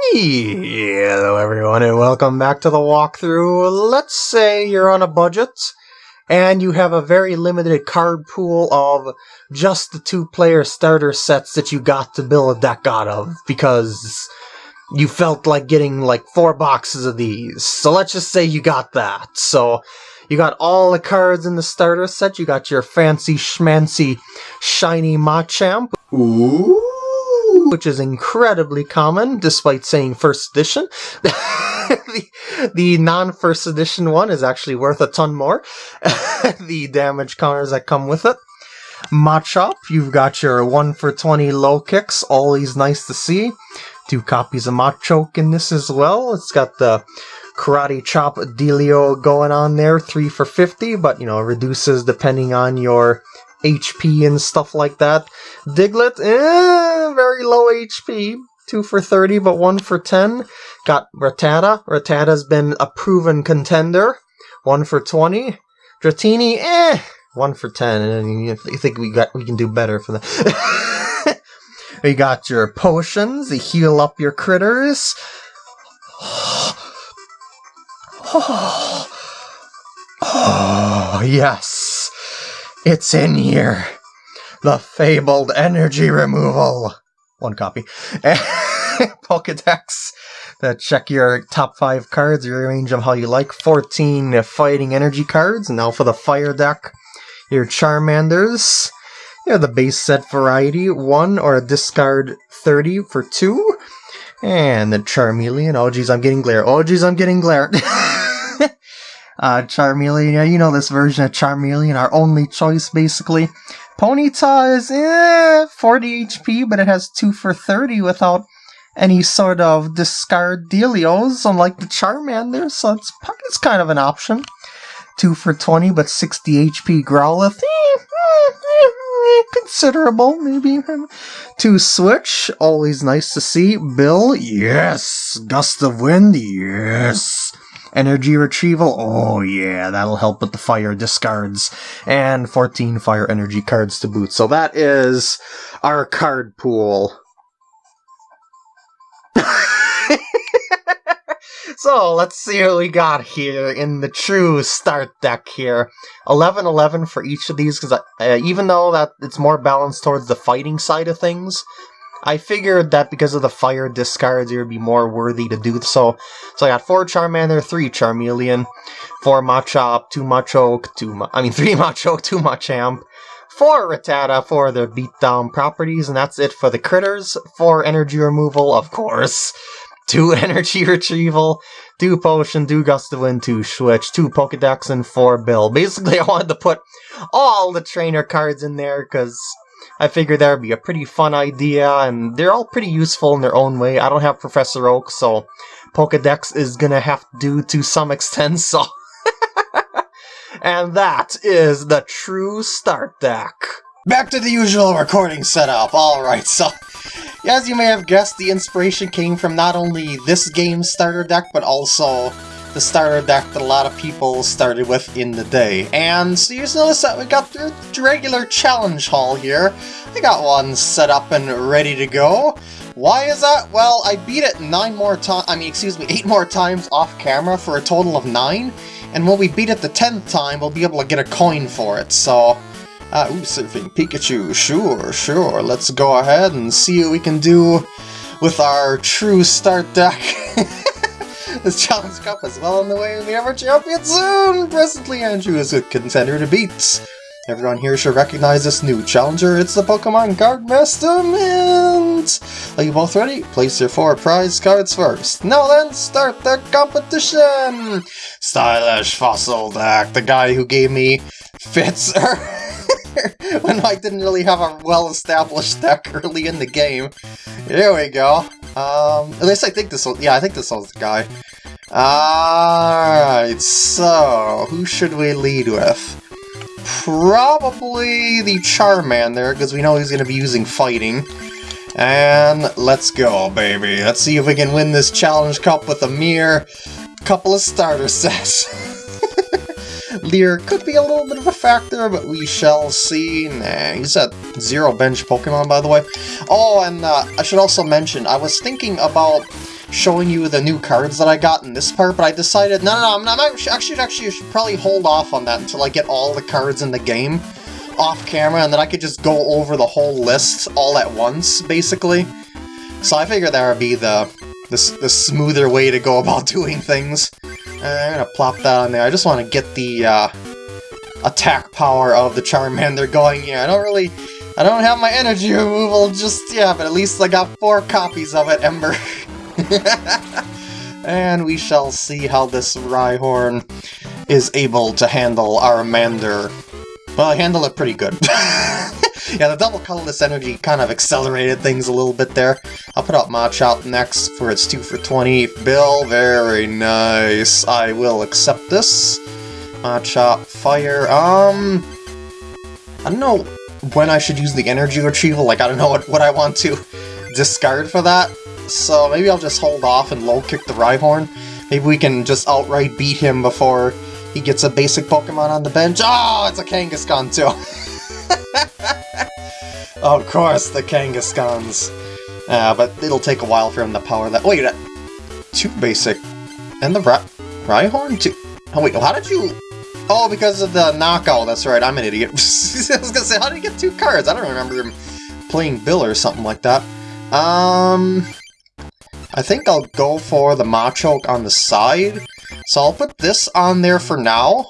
Hello everyone and welcome back to the walkthrough. Let's say you're on a budget and you have a very limited card pool of just the two player starter sets that you got to build a deck out of because you felt like getting like four boxes of these. So let's just say you got that. So you got all the cards in the starter set. You got your fancy schmancy shiny Machamp. Ooh which is incredibly common, despite saying first edition. the, the non-first edition one is actually worth a ton more. the damage counters that come with it. Machop, you've got your 1 for 20 low kicks, always nice to see. Two copies of Machoke in this as well. It's got the Karate Chop Dealio going on there, 3 for 50, but you know, reduces depending on your HP and stuff like that. Diglett, eh, very low HP. 2 for 30, but 1 for 10. Got Rattata. Rattata's been a proven contender. 1 for 20. Dratini, eh, 1 for 10. And you think we got we can do better for that. we got your potions to heal up your critters. Oh, yes. It's in here. The fabled energy removal. One copy. Pokedex to check your top five cards, rearrange them how you like. 14 fighting energy cards. Now for the fire deck, your Charmanders. Yeah, the base set variety, one or a discard 30 for two. And the Charmeleon. Oh, geez, I'm getting glare. Oh, geez, I'm getting glare. uh, Charmeleon, yeah, you know this version of Charmeleon, our only choice, basically. Ponyta is eh, 40 HP, but it has 2 for 30 without any sort of discard dealios, unlike the Charmander, so it's, it's kind of an option. 2 for 20, but 60 HP Growlithe, eh, eh, considerable, maybe. To switch, always nice to see. Bill, yes. Gust of Wind, yes. Energy retrieval, oh yeah, that'll help with the fire discards. And 14 fire energy cards to boot. So that is our card pool. so let's see what we got here in the true start deck here. 11-11 for each of these, because uh, even though that it's more balanced towards the fighting side of things, I figured that because of the fire discards, it would be more worthy to do so. So I got 4 Charmander, 3 Charmeleon, 4 Machop, 2 Machoke, 2 Ma I mean 3 Machoke, 2 Machamp, 4 Rattata for their beatdown properties, and that's it for the critters. 4 energy removal, of course. 2 energy retrieval, 2 potion, 2 gust of wind, 2 switch, 2 Pokedex, and 4 bill. Basically, I wanted to put all the trainer cards in there, because I figured that would be a pretty fun idea, and they're all pretty useful in their own way. I don't have Professor Oak, so Pokedex is gonna have to do to some extent, so... and that is the true start deck. Back to the usual recording setup. Alright, so... As you may have guessed, the inspiration came from not only this game's starter deck, but also the starter deck that a lot of people started with in the day. And so you just notice that we got the regular challenge hall here. I got one set up and ready to go. Why is that? Well, I beat it nine more times, I mean, excuse me, eight more times off camera for a total of nine. And when we beat it the tenth time, we'll be able to get a coin for it, so... Uh, ooh, surfing Pikachu, sure, sure. Let's go ahead and see what we can do with our true start deck. This Challenge Cup is well on the way to be ever champion soon! Presently, Andrew is a contender to beat. Everyone here should recognize this new challenger. It's the Pokemon Card Master Mint! Are you both ready? Place your four prize cards first. Now then, start the competition! Stylish Fossil Deck, the guy who gave me fits when I didn't really have a well-established deck early in the game. Here we go. Um, at least I think this one, yeah, I think this was the guy. Alright, so, who should we lead with? Probably the Charmander, because we know he's going to be using fighting. And let's go, baby. Let's see if we can win this Challenge Cup with a mere couple of starter sets. Leer could be a little bit of a factor, but we shall see. Nah, he's at zero bench Pokemon, by the way. Oh, and uh, I should also mention, I was thinking about showing you the new cards that I got in this part, but I decided, no, no, no, I'm not, actually, actually, should probably hold off on that until I get all the cards in the game off camera, and then I could just go over the whole list all at once, basically. So I figured that would be the, the, the smoother way to go about doing things. I'm gonna plop that on there. I just want to get the uh, attack power of the Charmander going here. I don't really... I don't have my energy removal just yet, but at least I got four copies of it, Ember. and we shall see how this Rhyhorn is able to handle our Charmander. Well, I handle it pretty good. yeah, the double colorless energy kind of accelerated things a little bit there. I'll put out Machop next for its 2 for 20. Bill, very nice. I will accept this. Machop, fire, um... I don't know when I should use the energy retrieval, like I don't know what, what I want to discard for that. So maybe I'll just hold off and low kick the Rhyhorn. Maybe we can just outright beat him before he gets a basic Pokemon on the bench. Oh, it's a Kangaskhan too! of course, the Kangaskhan's. Uh, but it'll take a while for him to power that. Wait, uh, two basic. And the Ra Rhyhorn? Two. Oh, wait, how did you... Oh, because of the knockout, that's right, I'm an idiot. I was gonna say, how did you get two cards? I don't remember him playing Bill or something like that. Um... I think I'll go for the Machoke on the side. So I'll put this on there for now,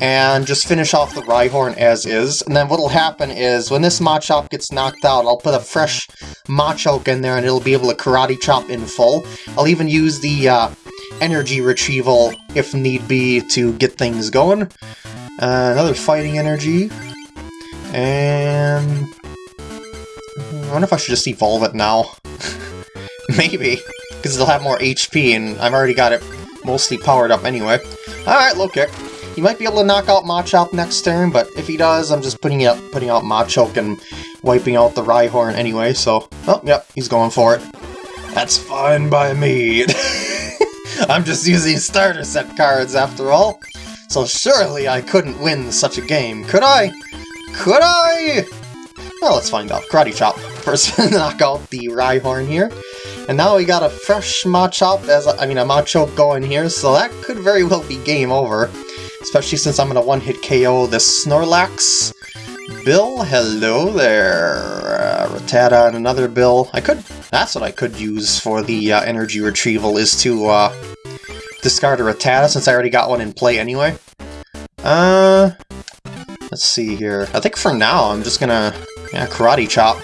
and just finish off the Rhyhorn as is. And then what'll happen is, when this Machop gets knocked out, I'll put a fresh Machoke in there and it'll be able to Karate Chop in full. I'll even use the uh, Energy Retrieval, if need be, to get things going. Uh, another Fighting Energy. And... I wonder if I should just evolve it now. Maybe, because it'll have more HP and I've already got it mostly powered up anyway. Alright, low kick. He might be able to knock out Machop next turn, but if he does, I'm just putting out putting out Machoke and wiping out the Rhyhorn anyway, so... Oh, yep, he's going for it. That's fine by me. I'm just using starter set cards after all. So surely I couldn't win such a game, could I? Could I? Well, let's find out. Karate Chop. First, knock out the Rhyhorn here. And now we got a fresh Machop, as I mean a Machoke going here, so that could very well be game over. Especially since I'm gonna one-hit KO this Snorlax. Bill, hello there. Uh, Rattata and another Bill. I could, that's what I could use for the uh, energy retrieval, is to uh, discard a Rattata since I already got one in play anyway. Uh, let's see here. I think for now I'm just gonna, yeah, Karate Chop.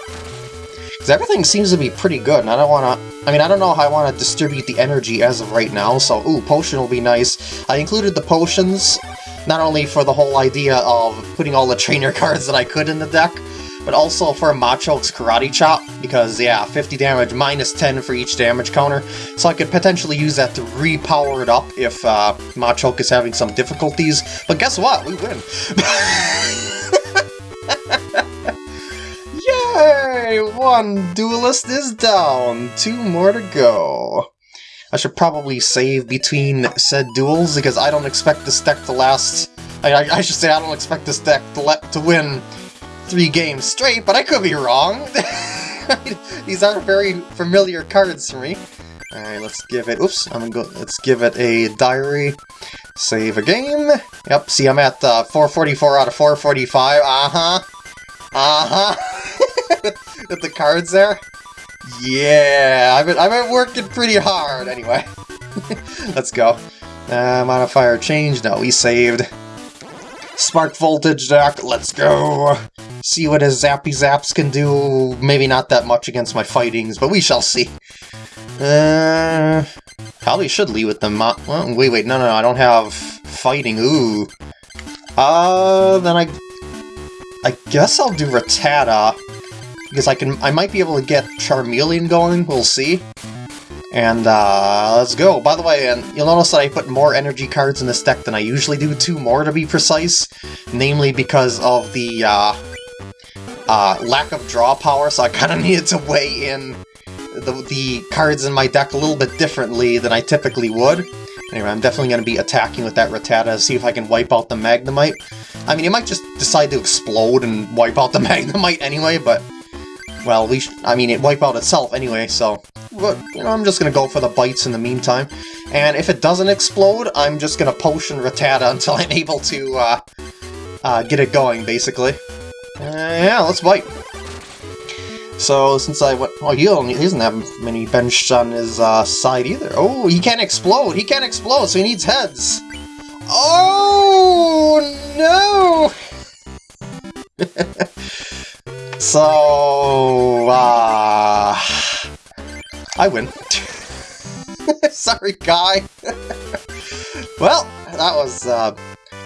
Because everything seems to be pretty good, and I don't want to I mean, I don't know how I want to distribute the energy as of right now, so ooh, potion will be nice. I included the potions, not only for the whole idea of putting all the trainer cards that I could in the deck, but also for Machoke's Karate Chop, because, yeah, 50 damage, minus 10 for each damage counter, so I could potentially use that to repower it up if uh, Machoke is having some difficulties. But guess what? We win! Yay! One duelist is down. Two more to go. I should probably save between said duels, because I don't expect this deck to last... I, I, I should say I don't expect this deck to, let, to win three games straight, but I could be wrong. These aren't very familiar cards for me. Alright, let's give it... Oops, I'm gonna go... Let's give it a diary. Save a game. Yep, see, I'm at uh, 444 out of 445. Uh-huh. Uh-huh. the cards there. Yeah, I've been, I've been working pretty hard anyway. Let's go. Uh, modifier change, no, we saved. Spark Voltage deck, let's go! See what his Zappy Zaps can do. Maybe not that much against my fightings, but we shall see. Uh, probably should leave with them. Well, wait, wait, no, no, no, I don't have fighting. Ooh. Uh, then I... I guess I'll do Rattata because I can I might be able to get Charmeleon going, we'll see. And uh, let's go. By the way, and you'll notice that I put more energy cards in this deck than I usually do, two more to be precise, namely because of the uh, uh, lack of draw power, so I kind of needed to weigh in the, the cards in my deck a little bit differently than I typically would. Anyway, I'm definitely going to be attacking with that Rattata, to see if I can wipe out the Magnemite. I mean, he might just decide to explode and wipe out the Magnemite anyway, but well, we I mean, it wipe out itself anyway, so... But, you know, I'm just gonna go for the bites in the meantime. And if it doesn't explode, I'm just gonna potion Rattata until I'm able to, uh, uh, get it going, basically. Uh, yeah, let's bite. So, since I went... Oh, he, don't, he doesn't have many bench on his uh, side either. Oh, he can't explode! He can't explode, so he needs heads! Oh, no! so, uh... I win. Sorry, guy. well, that was uh,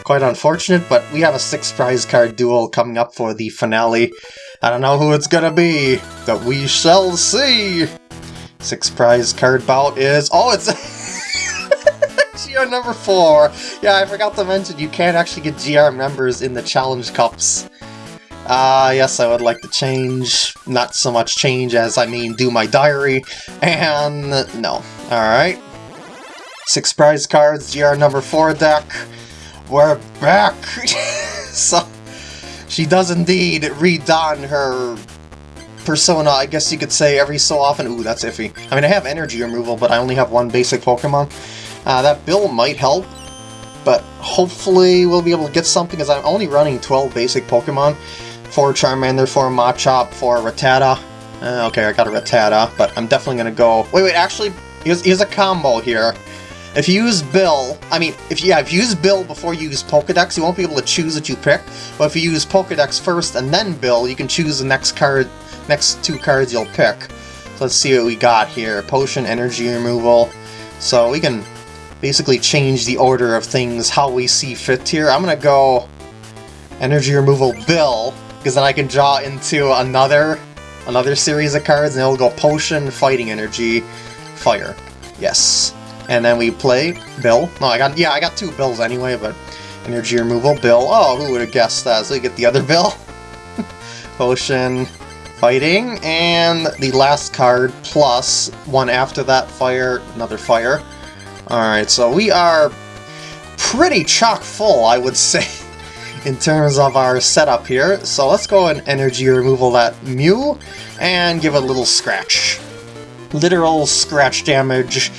quite unfortunate, but we have a six prize card duel coming up for the finale. I don't know who it's gonna be, but we shall see! Six prize card bout is... Oh, it's... GR number four! Yeah, I forgot to mention, you can't actually get GR members in the Challenge Cups. Ah, uh, yes, I would like to change. Not so much change as I mean do my diary. And no. Alright. Six prize cards, GR number 4 deck. We're back! so, she does indeed redone her persona, I guess you could say, every so often. Ooh, that's iffy. I mean, I have energy removal, but I only have one basic Pokemon. Uh, that bill might help, but hopefully we'll be able to get something, because I'm only running 12 basic Pokemon. 4 Charmander, 4 Machop, 4 Rattata. Uh, okay, I got a Rattata, but I'm definitely gonna go... Wait, wait, actually, here's, here's a combo here. If you use Bill, I mean, if yeah, if you use Bill before you use Pokedex, you won't be able to choose what you pick. But if you use Pokedex first and then Bill, you can choose the next card, next two cards you'll pick. So let's see what we got here. Potion, Energy Removal. So we can basically change the order of things how we see fit here. I'm gonna go Energy Removal Bill, because then I can draw into another another series of cards, and it'll go Potion, Fighting Energy, Fire. Yes. And then we play Bill. No, I got yeah, I got two Bills anyway, but Energy Removal, Bill. Oh, who would have guessed that? So we get the other Bill. Potion, Fighting, and the last card plus one after that, Fire, another Fire. Alright, so we are pretty chock full, I would say in terms of our setup here. So let's go and energy removal that Mew and give a little scratch. Literal scratch damage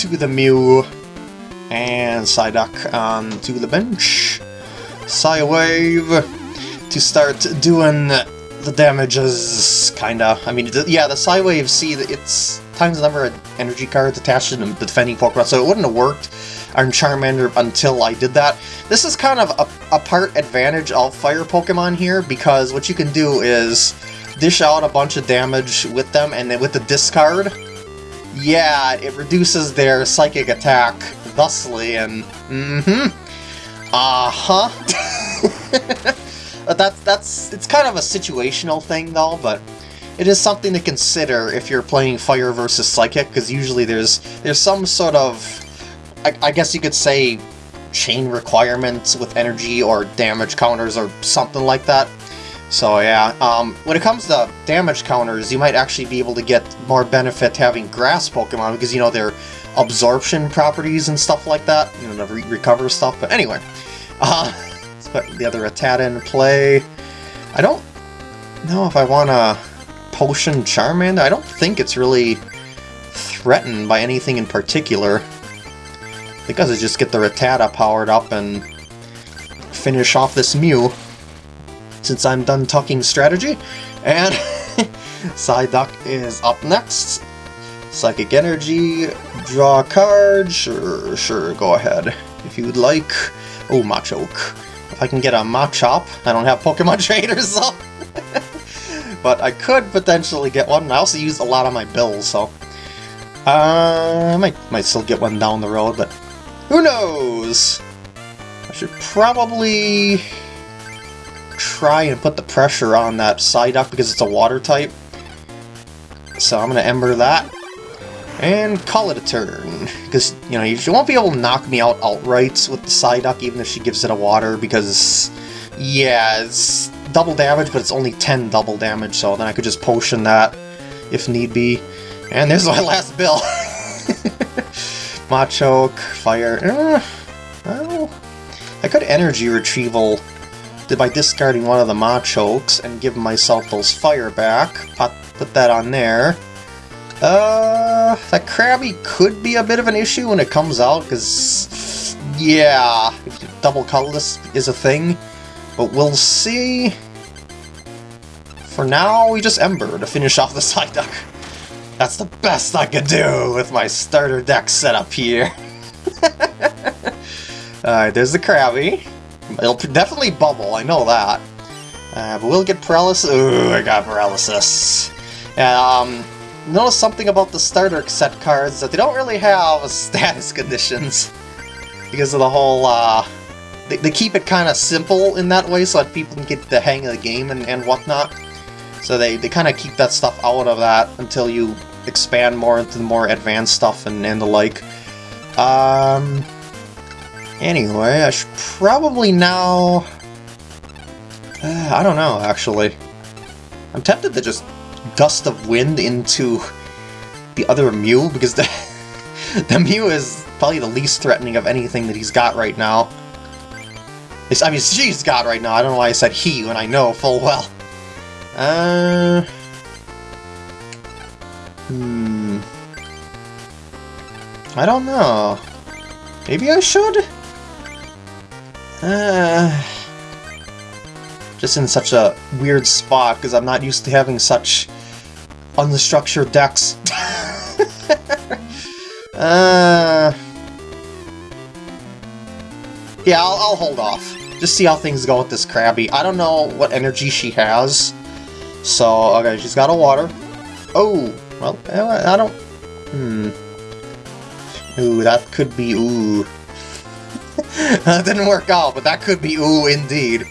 to the Mew. And Psyduck um, onto the bench. Psywave to start doing the damages, kinda. I mean, yeah, the Psywave, see, it's times the number of energy cards attached to the defending Pokemon, so it wouldn't have worked on Charmander until I did that. This is kind of a, a part advantage of Fire Pokemon here, because what you can do is dish out a bunch of damage with them, and then with the discard, yeah, it reduces their psychic attack thusly, and mm-hmm, uh-huh. that's, that's, it's kind of a situational thing, though, but it is something to consider if you're playing Fire versus Psychic, because usually there's there's some sort of I, I guess you could say chain requirements with energy or damage counters or something like that. So yeah, um, when it comes to damage counters, you might actually be able to get more benefit having grass Pokemon because, you know, their absorption properties and stuff like that, you know, the re recover stuff. But anyway, uh, let's put the other Rattata in play. I don't know if I want a potion Charmander. I don't think it's really threatened by anything in particular. Think I should just get the Rattata powered up and finish off this Mew, since I'm done talking strategy. And Psyduck is up next. Psychic Energy, draw a card, sure, sure, go ahead. If you'd like. Oh, Machoke. If I can get a Machop, I don't have Pokemon Traders, so... but I could potentially get one. I also used a lot of my bills, so... Uh, I might, might still get one down the road, but who knows? I should probably try and put the pressure on that Psyduck because it's a water type. So I'm going to Ember that. And call it a turn. Because, you know, you won't be able to knock me out outright with the Psyduck even if she gives it a water because, yeah, it's double damage, but it's only 10 double damage, so then I could just potion that if need be. And there's my last bill. Machoke, Fire... Eh, well, I could Energy Retrieval by discarding one of the Machokes and give myself those Fire back, Put that on there. Uh, that Krabby could be a bit of an issue when it comes out, because, yeah, double colorless is a thing. But we'll see. For now, we just Ember to finish off the Psyduck. That's the best I could do with my starter deck setup here. Alright, there's the Krabby. It'll definitely bubble, I know that. Uh, but we'll get paralysis. Ooh, I got paralysis. Um, notice something about the starter set cards that they don't really have status conditions because of the whole uh, they, they keep it kind of simple in that way so that people can get the hang of the game and, and whatnot so they, they kind of keep that stuff out of that until you expand more into the more advanced stuff and, and the like um anyway I should probably now uh, I don't know actually I'm tempted to just gust of wind into the other Mew, because the, the Mew is probably the least threatening of anything that he's got right now. It's, I mean, she's got right now, I don't know why I said he when I know full well. Uh... I don't know. Maybe I should? Uh just in such a weird spot because I'm not used to having such unstructured decks. uh, yeah, I'll, I'll hold off. Just see how things go with this Krabby. I don't know what energy she has. So, okay, she's got a water. Oh, well, I don't... Hmm. Ooh, that could be ooh. that didn't work out, but that could be ooh indeed.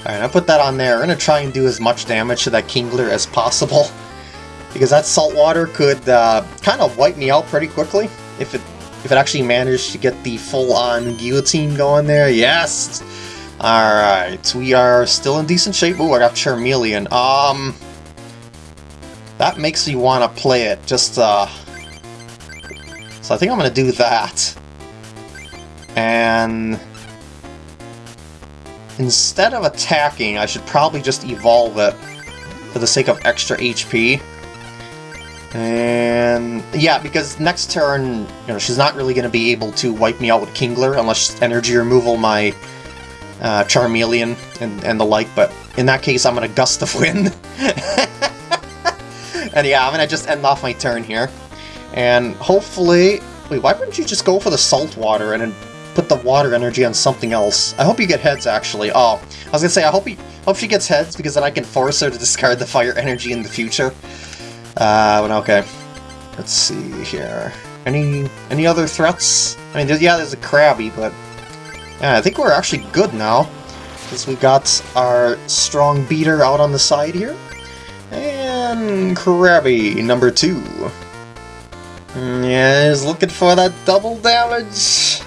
Alright, I put that on there. We're to try and do as much damage to that Kingler as possible. Because that salt water could uh, kind of wipe me out pretty quickly if it if it actually managed to get the full-on guillotine going there. Yes! Alright, we are still in decent shape. Ooh, I got Charmeleon. Um, that makes me want to play it. Just, uh... So I think I'm going to do that. And... Instead of attacking, I should probably just evolve it for the sake of extra HP. And yeah, because next turn, you know, she's not really going to be able to wipe me out with Kingler unless energy removal my uh, Charmeleon and, and the like, but in that case I'm going to Gust of Wind. and yeah, I'm going to just end off my turn here. And hopefully... Wait, why wouldn't you just go for the Salt Water and put the water energy on something else. I hope you get heads, actually. Oh, I was gonna say, I hope, he, hope she gets heads, because then I can force her to discard the fire energy in the future. Uh, but okay. Let's see here. Any any other threats? I mean, there's, yeah, there's a Krabby, but... Yeah, I think we're actually good now. Because we got our strong beater out on the side here. And Krabby, number two. Yeah, he's looking for that double damage.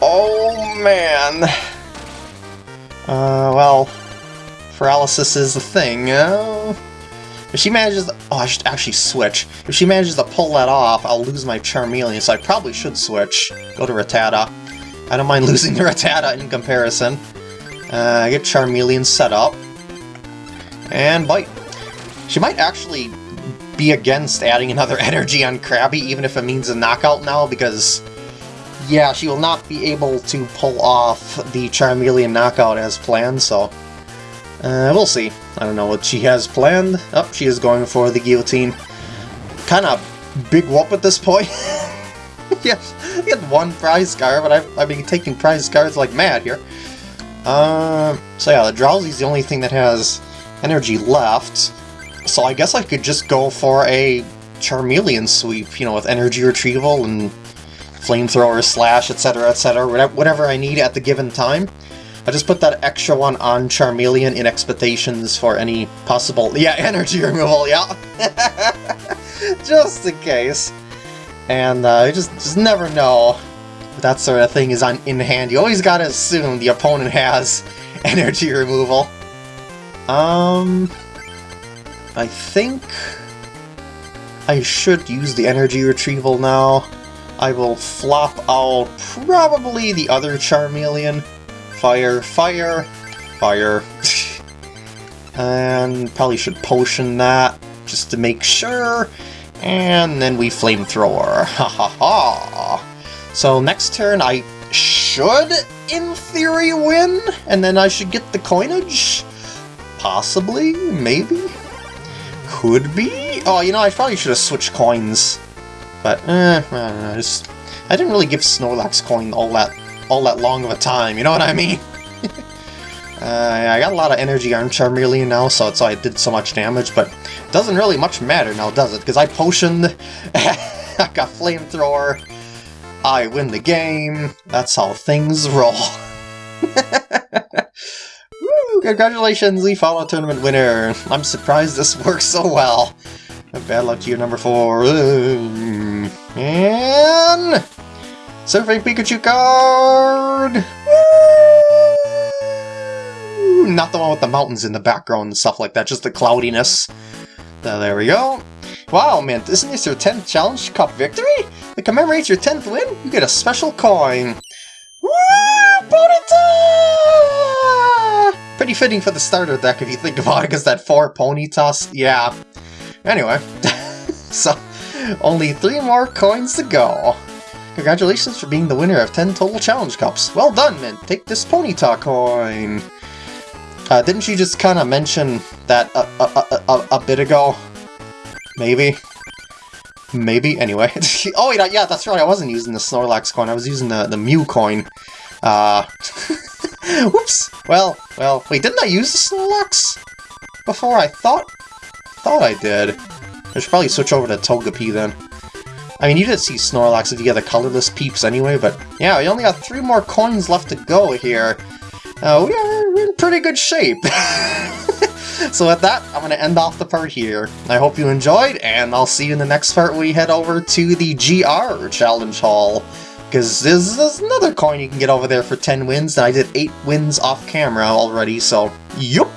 Oh, man. Uh, well, paralysis is the thing. Uh, if she manages... To, oh, I should actually switch. If she manages to pull that off, I'll lose my Charmeleon, so I probably should switch. Go to Rattata. I don't mind losing the Rattata in comparison. Uh, get Charmeleon set up. And bite. She might actually be against adding another energy on Krabby, even if it means a knockout now, because yeah, she will not be able to pull off the Charmeleon knockout as planned, so uh, we'll see. I don't know what she has planned. Oh, she is going for the guillotine. Kind of big whoop at this point. yes, he had one prize card, but I've, I've been taking prize cards like mad here. Uh, so yeah, the Drowzee's the only thing that has energy left. So I guess I could just go for a Charmeleon sweep, you know, with energy retrieval and flamethrower, slash, etc., etc., whatever I need at the given time. I just put that extra one on Charmeleon in expectations for any possible... Yeah, energy removal, yeah! just in case. And uh, you just, just never know that sort of thing is on in hand. You always gotta assume the opponent has energy removal. Um... I think... I should use the energy retrieval now. I will flop out probably the other Charmeleon. Fire, fire, fire. and probably should potion that. just to make sure. And then we flamethrower. Ha ha ha. So next turn I should, in theory, win, and then I should get the coinage? Possibly? Maybe? Could be? Oh, you know, I probably should have switched coins. But, eh, I, know, just, I didn't really give Snorlax coin all that all that long of a time, you know what I mean? uh, I got a lot of energy on Charmeleon now, so it's why I did so much damage, but it doesn't really much matter now, does it? Because I potioned, I got Flamethrower, I win the game, that's how things roll. Congratulations, we follow tournament winner! I'm surprised this works so well. Bad luck to you, number four. And... Surfing Pikachu card! Woo! Not the one with the mountains in the background and stuff like that, just the cloudiness. There we go. Wow, man, isn't this your 10th Challenge Cup victory? It commemorates your 10th win? You get a special coin. Woo! Pretty fitting for the starter deck if you think about it, because that 4 Ponyta, yeah. Anyway, so only three more coins to go. Congratulations for being the winner of 10 total challenge cups. Well done, Mint. Take this Ponyta coin. Uh, didn't you just kind of mention that a, a, a, a, bit ago? Maybe? Maybe? Anyway. oh, wait, yeah, that's right. I wasn't using the Snorlax coin. I was using the, the Mew coin. Uh... Whoops! Well, well, wait, didn't I use the Snorlax before? I thought... thought I did. I should probably switch over to Togepi then. I mean, you did see Snorlax if you get the colorless peeps anyway, but yeah, we only got three more coins left to go here. Uh, we are in pretty good shape. so with that, I'm going to end off the part here. I hope you enjoyed, and I'll see you in the next part we head over to the GR Challenge Hall. Because there's, there's another coin you can get over there for 10 wins, and I did 8 wins off camera already, so yup!